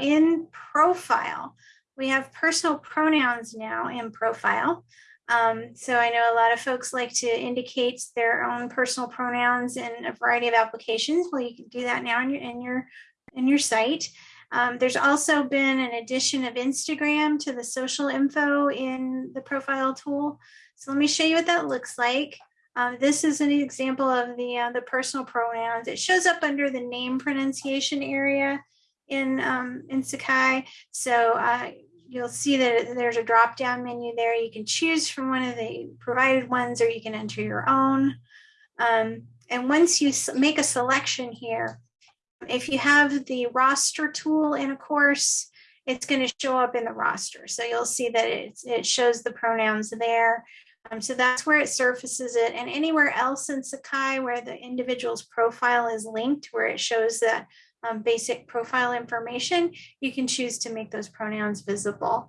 in profile, we have personal pronouns now in profile. Um, so I know a lot of folks like to indicate their own personal pronouns in a variety of applications. Well, you can do that now in your in your in your site. Um, there's also been an addition of Instagram to the social info in the profile tool. So let me show you what that looks like. Um, this is an example of the uh, the personal pronouns. It shows up under the name pronunciation area in um, in Sakai. So uh, you'll see that there's a drop down menu there. You can choose from one of the provided ones or you can enter your own. Um, and once you make a selection here, if you have the roster tool in a course, it's going to show up in the roster. So you'll see that it, shows the pronouns there. Um, so that's where it surfaces it. And anywhere else in Sakai where the individual's profile is linked, where it shows that um, basic profile information, you can choose to make those pronouns visible.